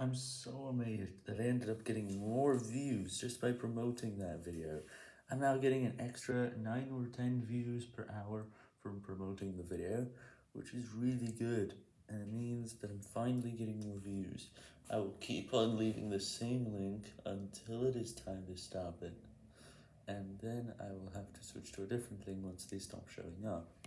I'm so amazed that I ended up getting more views just by promoting that video. I'm now getting an extra 9 or 10 views per hour from promoting the video, which is really good, and it means that I'm finally getting more views. I will keep on leaving the same link until it is time to stop it, and then I will have to switch to a different thing once they stop showing up.